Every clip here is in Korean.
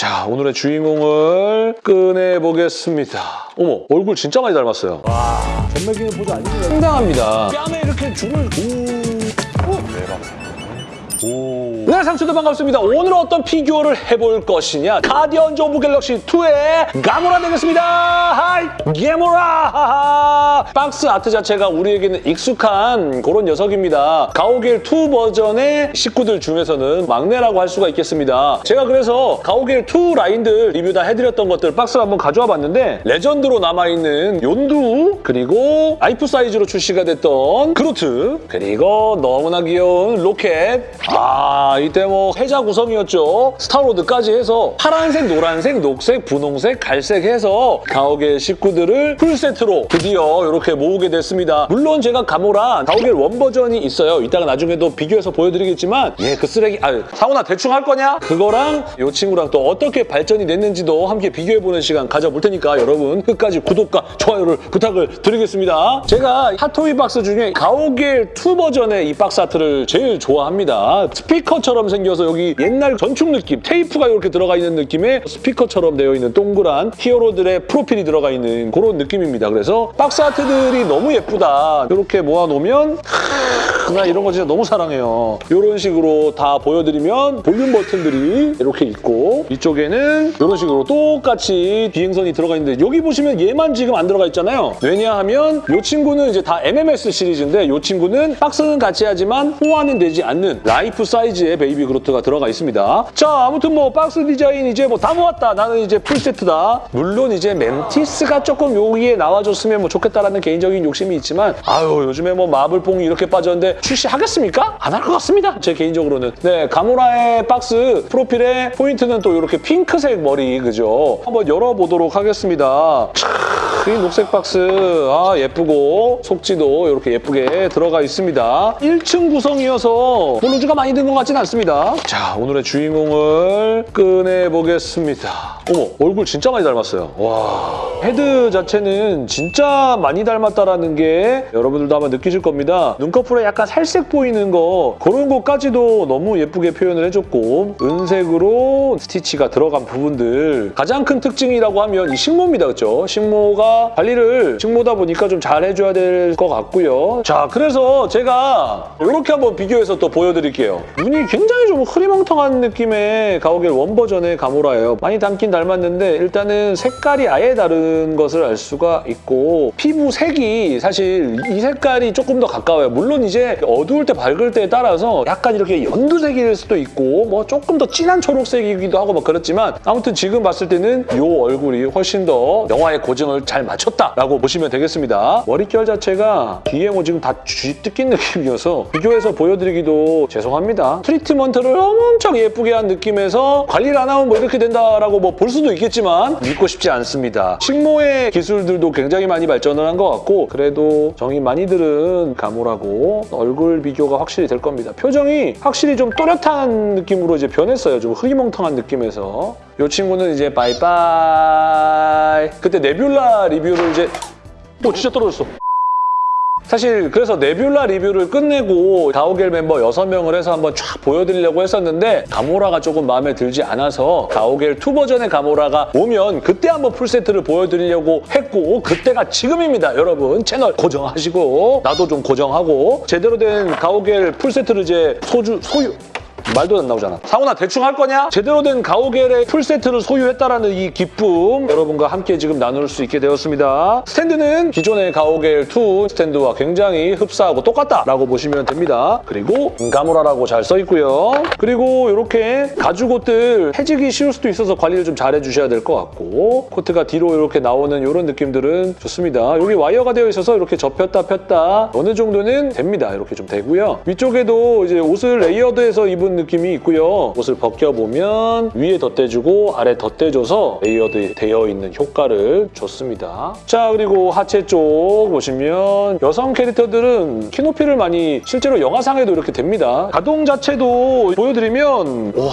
자, 오늘의 주인공을 꺼내보겠습니다. 어머, 얼굴 진짜 많이 닮았어요. 전매기는 보자 아니면 상당합니다. 뺨에 이렇게 줄을 오. 오. 네, 상추들 반갑습니다. 오늘 어떤 피규어를 해볼 것이냐? 가디언즈 오브 갤럭시 2의 가모라 되겠습니다. Hi, 가모라! box art 자체가 우리에게는 익숙한 그런 녀석입니다. 가오갤 2 버전의 식구들 중에서는 막내라고 할 수가 있겠습니다. 제가 그래서 가오갤 2 라인들 리뷰 다 해드렸던 것들 박스를 한번 가져와 봤는데 레전드로 남아있는 욘두 그리고 life size로 출시가 됐던 그루트 그리고 너무나 귀여운 로켓 아 이때 뭐 해자 구성이었죠. 스타로드까지 해서 파란색, 노란색, 녹색, 분홍색, 갈색 해서 가오갤 식구들을 풀세트로 드디어 이렇게 모으게 됐습니다. 물론 제가 가모라 가오갤 one 버전이 있어요. 이따가 나중에도 비교해서 보여드리겠지만 얘 그 쓰레기 아 상훈아 대충 할 거냐? 그거랑 이 친구랑 또 어떻게 발전이 됐는지도 함께 비교해보는 시간 가져볼 테니까 여러분 끝까지 구독과 좋아요를 부탁을 드리겠습니다. 제가 핫토이 박스 중에 가오갤 2 버전의 이 box art를 제일 좋아합니다 스피커처럼 생겨서 여기 옛날 전축 느낌 테이프가 이렇게 들어가 있는 느낌의 스피커처럼 되어 있는 동그란 히어로들의 프로필이 들어가 있는 그런 느낌입니다. 그래서 box art들이 너무 예쁘다. 이렇게 모아놓으면 하, 나 이런 거 진짜 너무 사랑해요. 이런 식으로 다 보여드리면 볼륨 버튼들이 이렇게 있고 이쪽에는 이런 식으로 똑같이 비행선이 들어가 있는데 여기 보시면 얘만 지금 안 들어가 있잖아요. 왜냐하면 이 친구는 이제 다 MMS 시리즈인데 이 친구는 박스는 같이 하지만 호환은 되지 않는 life size의 베이비 그루트가 들어가 있습니다 자 아무튼 뭐 박스 디자인 이제 뭐 다 모았다 나는 이제 풀세트다 물론 이제 멘티스가 조금 여기에 나와줬으면 뭐 좋겠다라는 개인적인 욕심이 있지만 아유 요즘에 뭐 마블뽕이 이렇게 빠졌는데 출시하겠습니까? 안 할 것 같습니다. 제 개인적으로는. 네, 가모라의 박스 프로필에 포인트는 또 이렇게 핑크색 머리, 그죠? 한번 열어보도록 하겠습니다. 이 녹색 박스 아 예쁘고 속지도 이렇게 예쁘게 들어가 있습니다. 1층 구성이어서 뭐 loose가 많이 든 것 같진 않습니다. 자, 오늘의 주인공을 꺼내보겠습니다. 어머, 얼굴 진짜 많이 닮았어요. 와, 헤드 자체는 진짜 많이 닮았다라는 게 여러분들도 아마 느끼실 겁니다. 눈꺼풀에 약간 살색 보이는 거 그런 것까지도 너무 예쁘게 표현을 해줬고 은색으로 스티치가 들어간 부분들 가장 큰 특징이라고 하면 이 식모입니다. 그렇죠? 식모가 관리를 식모다 보니까 좀 잘 해줘야 될 것 같고요. 자, 그래서 제가 이렇게 한번 비교해서 또 보여드릴게요. 눈이 굉장히 좀 흐리멍텅한 느낌의 가오갤 원 버전의 가모라예요. 많이 닮긴 닮았는데 일단은 색깔이 아예 다른 것을 알 수가 있고 피부 색이 사실 이 색깔이 조금 더 가까워요. 물론 이제 어두울 때 밝을 때에 따라서 약간 이렇게 연두색일 수도 있고 뭐 조금 더 진한 초록색이기도 하고 막 그렇지만 아무튼 지금 봤을 때는 이 얼굴이 훨씬 더 영화의 고증을 잘 맞췄다라고 보시면 되겠습니다. 머릿결 자체가 뒤에 뭐 지금 다 쥐 뜯긴 느낌이어서 비교해서 보여드리기도 죄송합니다. 트리트먼트를 엄청 예쁘게 한 느낌에서 관리를 안 하면 뭐 이렇게 된다라고 뭐 볼 수도 있겠지만 믿고 싶지 않습니다. 식모의 기술들도 굉장히 많이 발전을 한 것 같고 그래도 정이 많이 들은 가모라고 얼굴 비교가 확실히 될 겁니다. 표정이 확실히 좀 또렷한 느낌으로 이제 변했어요. 좀 흐리멍텅한 느낌에서. 이 친구는 이제 바이바이. 그때 네뷸라 리뷰를 이제 오 진짜 떨어졌어. 사실 그래서 네뷸라 리뷰를 끝내고 가오갤 멤버 6명을 해서 한번 쫙 보여드리려고 했었는데 가모라가 조금 마음에 들지 않아서 가오갤 2 버전의 가모라가 오면 그때 한번 풀세트를 보여드리려고 했고 그때가 지금입니다 여러분 채널 고정하시고 나도 좀 고정하고 제대로 된 가오갤 풀세트를 이제 소주 소유 말도 안 나오잖아. 상훈아 대충 할 거냐? 제대로 된 가오갤의 풀세트를 소유했다라는 이 기쁨 여러분과 함께 지금 나눌 수 있게 되었습니다. 스탠드는 기존의 가오갤 2 스탠드와 굉장히 흡사하고 똑같다라고 보시면 됩니다. 그리고 가모라라고 잘 써있고요. 그리고 이렇게 가죽 옷들 해지기 쉬울 수도 있어서 관리를 좀 잘 해주셔야 될 것 같고 코트가 뒤로 이렇게 나오는 이런 느낌들은 좋습니다. 여기 와이어가 되어 있어서 이렇게 접혔다 폈다 어느 정도는 됩니다. 이렇게 좀 되고요. 위쪽에도 이제 옷을 레이어드해서 입은 느낌이 있고요. 옷을 벗겨보면 위에 덧대주고 아래 덧대줘서 레이어드 되어 있는 효과를 줬습니다. 자 그리고 하체 쪽 보시면 여성 캐릭터들은 키높이를 많이 실제로 영화상에도 이렇게 됩니다. 가동 자체도 보여드리면 와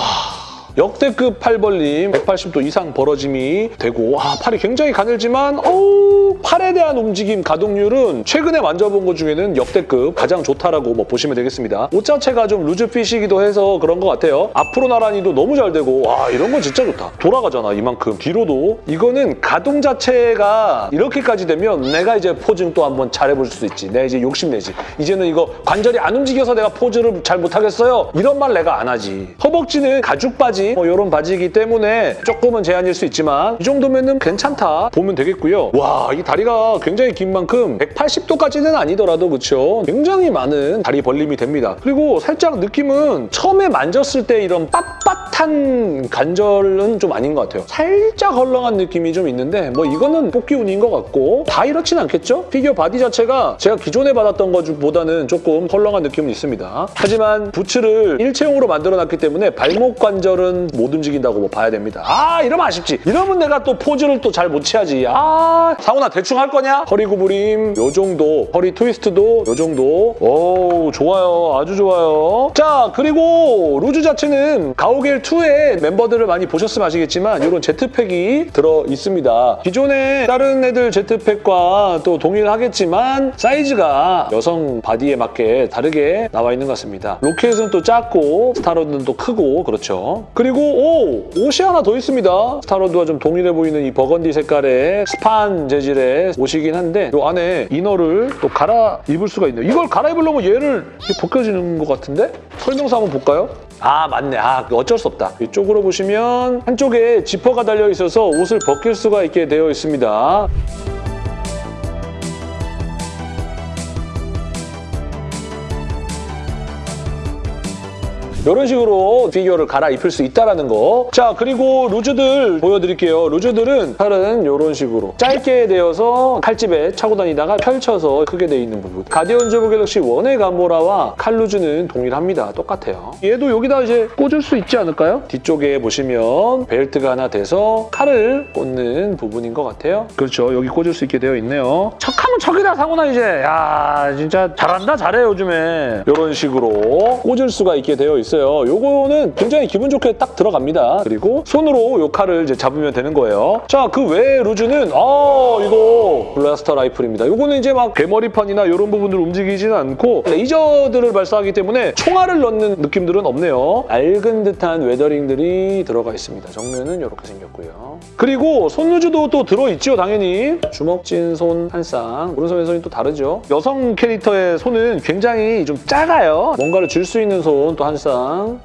역대급 팔 벌림 180도 이상 벌어짐이 되고 아 팔이 굉장히 가늘지만 어우 팔에 대한 움직임 가동률은 최근에 만져본 것 중에는 역대급 가장 좋다라고 뭐 보시면 되겠습니다. 옷 자체가 좀 루즈핏이기도 해서 그런 것 같아요. 앞으로 나란히도 너무 잘 되고 와 이런 건 진짜 좋다. 돌아가잖아 이만큼 뒤로도 이거는 가동 자체가 이렇게까지 되면 내가 이제 포징 또 한번 잘해볼 수 있지. 내가 이제 욕심내지. 이제는 이거 관절이 안 움직여서 내가 포즈를 잘 못하겠어요. 이런 말 내가 안 하지. 허벅지는 가죽 뭐 이런 바지이기 때문에 조금은 제한일 수 있지만 이 정도면은 괜찮다 보면 되겠고요. 와 이 다리가 굉장히 긴 만큼 180도까지는 아니더라도 그렇죠. 굉장히 많은 다리 벌림이 됩니다. 그리고 살짝 느낌은 처음에 만졌을 때 이런 빳빳한 관절은 좀 아닌 것 같아요. 살짝 헐렁한 느낌이 좀 있는데 뭐 이거는 뽑기 운인 것 같고 다 이렇진 않겠죠? 피규어 바디 자체가 제가 기존에 받았던 것보다는 조금 헐렁한 느낌은 있습니다. 하지만 부츠를 일체형으로 만들어놨기 때문에 발목 관절은 못 움직인다고 뭐 봐야 됩니다. 아 이러면 아쉽지. 이러면 내가 또 포즈를 또 잘 못 취하지. 아 상훈아 대충 할 거냐? 허리 구부림 요 정도, 허리 트위스트도 요 정도. 오 좋아요, 아주 좋아요. 자 그리고 루즈 자체는 가오갤 2의 멤버들을 많이 보셨으면 아시겠지만 이런 제트팩이 들어 있습니다. 기존에 다른 애들 제트팩과 또 동일하겠지만 사이즈가 여성 바디에 맞게 다르게 나와 있는 것 같습니다. 로켓은 또 작고 스타로드는 또 크고 그렇죠. 그리고 오! 옷이 하나 더 있습니다. 스타로드와 좀 동일해 보이는 이 버건디 색깔의 스판 재질의 옷이긴 한데 이 안에 이너를 또 갈아 입을 수가 있네요. 이걸 갈아 입으려면 얘를 벗겨지는 것 같은데? 설명서 한번 볼까요? 아 맞네. 아 어쩔 수 없다. 이쪽으로 보시면 한쪽에 지퍼가 달려 있어서 옷을 벗길 수가 있게 되어 있습니다. 이런 식으로 피규어를 갈아입힐 수 있다는 거. 자, 그리고 루즈들 보여드릴게요. 루즈들은 팔은 이런 식으로 짧게 되어서 칼집에 차고 다니다가 펼쳐서 크게 돼 있는 부분. 가디언즈 오브 갤럭시 1의 가모라와 칼 루즈는 동일합니다. 똑같아요. 얘도 여기다 이제 꽂을 수 있지 않을까요? 뒤쪽에 보시면 벨트가 하나 돼서 칼을 꽂는 부분인 것 같아요. 그렇죠. 여기 꽂을 수 있게 되어 있네요. 척하면 척이다, 상훈아 이제. 야, 진짜 잘한다, 잘해, 요즘에. 이런 식으로 꽂을 수가 있게 되어 있어요. 요거는 굉장히 기분 좋게 딱 들어갑니다. 그리고 손으로 요 칼을 이제 잡으면 되는 거예요. 자, 그 외에 루즈는 아, 이거 블라스터 라이플입니다. 요거는 이제 막 개머리판이나 이런 부분들 움직이지는 않고 레이저들을 발사하기 때문에 총알을 넣는 느낌들은 없네요. 맑은 듯한 웨더링들이 들어가 있습니다. 정면은 이렇게 생겼고요. 그리고 손루즈도 또 들어있죠, 당연히. 주먹진 손 한 쌍. 오른손 왼손이 또 다르죠. 여성 캐릭터의 손은 굉장히 좀 작아요. 뭔가를 줄 수 있는 손 또 한 쌍.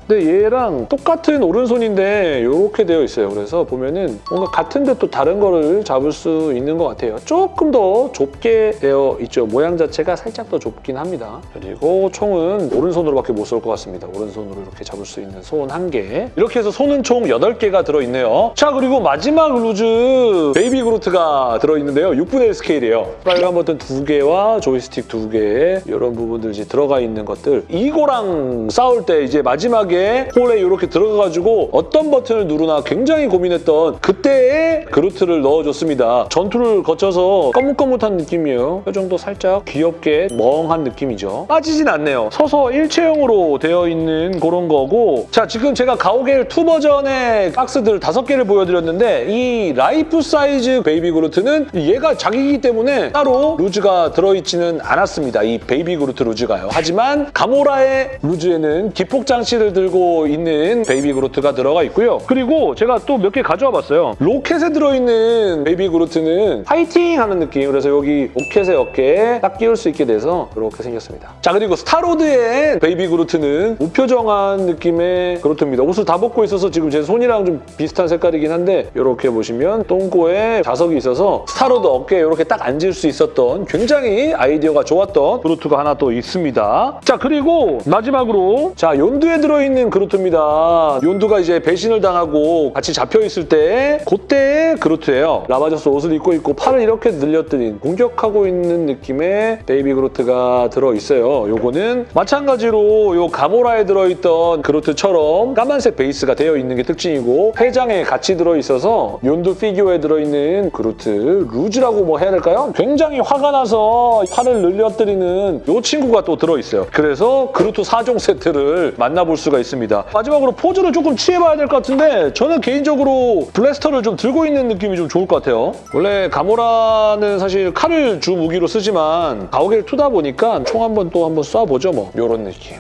근데 얘랑 똑같은 오른손인데 이렇게 되어 있어요. 그래서 보면은 뭔가 같은데 또 다른 거를 잡을 수 있는 것 같아요. 조금 더 좁게 되어 있죠. 모양 자체가 살짝 더 좁긴 합니다. 그리고 총은 오른손으로밖에 못 쏠 것 같습니다. 오른손으로 이렇게 잡을 수 있는 손 한 개. 이렇게 해서 손은 총 8개가 들어있네요. 자, 그리고 마지막 루즈 베이비 그루트가 들어있는데요. 6분의 1 스케일이에요. 빨간 버튼 2개와 조이스틱 2개 이런 부분들 이제 들어가 있는 것들. 이거랑 싸울 때 이제 마지막에 홀에 이렇게 들어가가지고 어떤 버튼을 누르나 굉장히 고민했던 그때의 그루트를 넣어줬습니다. 전투를 거쳐서 거뭇거뭇한 느낌이에요. 표정도 살짝 귀엽게 멍한 느낌이죠. 빠지진 않네요. 서서 일체형으로 되어 있는 그런 거고 자 지금 제가 가오갤 2 버전의 박스들 5개를 보여드렸는데 이 라이프 사이즈 베이비 그루트는 얘가 자기이기 때문에 따로 루즈가 들어있지는 않았습니다. 이 베이비 그루트 루즈가요. 하지만 가모라의 루즈에는 기폭 장치를 들고 있는 베이비 그루트가 들어가 있고요. 그리고 제가 또 몇 개 가져와 봤어요. 로켓에 들어있는 베이비 그루트는 파이팅 하는 느낌. 그래서 여기 로켓의 어깨에 딱 끼울 수 있게 돼서 이렇게 생겼습니다. 자 그리고 스타로드의 베이비 그루트는 무표정한 느낌의 그루트입니다. 옷을 다 벗고 있어서 지금 제 손이랑 좀 비슷한 색깔이긴 한데 이렇게 보시면 똥꼬에 자석이 있어서 스타로드 어깨에 이렇게 딱 앉을 수 있었던 굉장히 아이디어가 좋았던 그루트가 하나 또 있습니다. 자 그리고 마지막으로 자 욘두 에 들어있는 그루트입니다. 욘두가 이제 배신을 당하고 같이 잡혀있을 때 그때의 그루트예요. 라바저스 옷을 입고 있고 팔을 이렇게 늘려뜨린 공격하고 있는 느낌의 베이비 그루트가 들어있어요. 요거는 마찬가지로 요 가모라에 들어있던 그루트처럼 까만색 베이스가 되어 있는 게 특징이고 회장에 같이 들어있어서 욘두 피규어에 들어있는 그루트 루즈라고 뭐 해야 될까요? 굉장히 화가 나서 팔을 늘려뜨리는 요 친구가 또 들어있어요. 그래서 그루트 4종 세트를 만들 만나볼 수가 있습니다. 마지막으로 포즈를 조금 취해봐야 될 것 같은데 저는 개인적으로 블래스터를 좀 들고 있는 느낌이 좀 좋을 것 같아요. 원래 가모라는 사실 칼을 주 무기로 쓰지만 가오갤 2다 보니까 총 한 번 또 한 번 쏴보죠 뭐. 이런 느낌.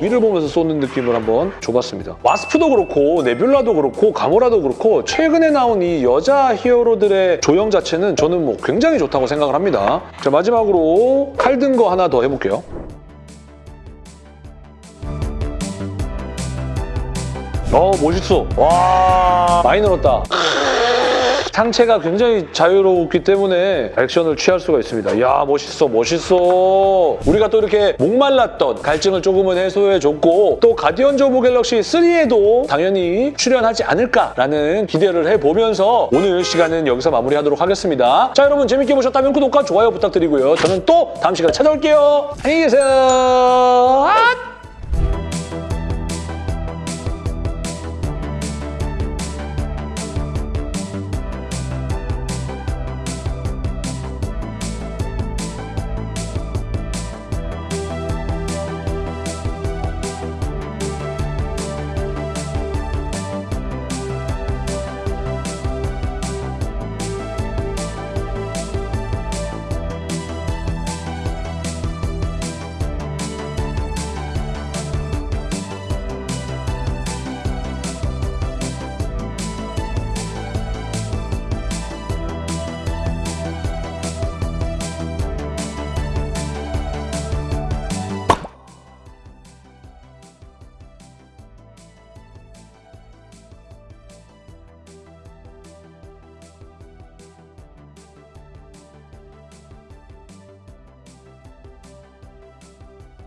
위를 보면서 쏘는 느낌을 한번 줘봤습니다. 와스프도 그렇고 네뷸라도 그렇고 가모라도 그렇고 최근에 나온 이 여자 히어로들의 조형 자체는 저는 뭐 굉장히 좋다고 생각을 합니다. 자 마지막으로 칼 든 거 하나 더 해볼게요. 어 멋있어. 와 많이 늘었다. 상체가 굉장히 자유롭기 때문에 액션을 취할 수가 있습니다. 이야 멋있어 멋있어. 우리가 또 이렇게 목말랐던 갈증을 조금은 해소해줬고 또 가디언즈 오브 갤럭시 3에도 당연히 출연하지 않을까라는 기대를 해보면서 오늘 시간은 여기서 마무리하도록 하겠습니다. 자 여러분 재밌게 보셨다면 구독과 좋아요 부탁드리고요. 저는 또 다음 시간에 찾아올게요. 안녕히 계세요. 아!